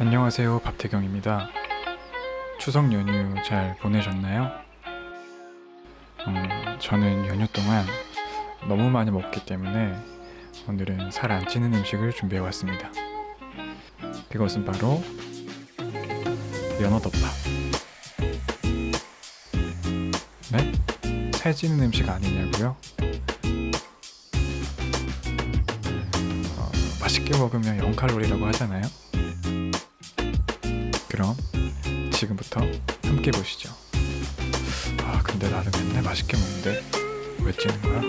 안녕하세요 밥태경입니다 추석 연휴 잘 보내셨나요? 음, 저는 연휴 동안 너무 많이 먹기 때문에 오늘은 살 안 찌는 음식을 준비해 왔습니다 그것은 바로 연어덮밥 네? 살 찌는 음식 아니냐고요? 어, 맛있게 먹으면 0칼로리라고 하잖아요 그럼 지금부터 함께 보시죠. 아 근데 나는 맨날 맛있게 먹는데 왜 찌는 거야?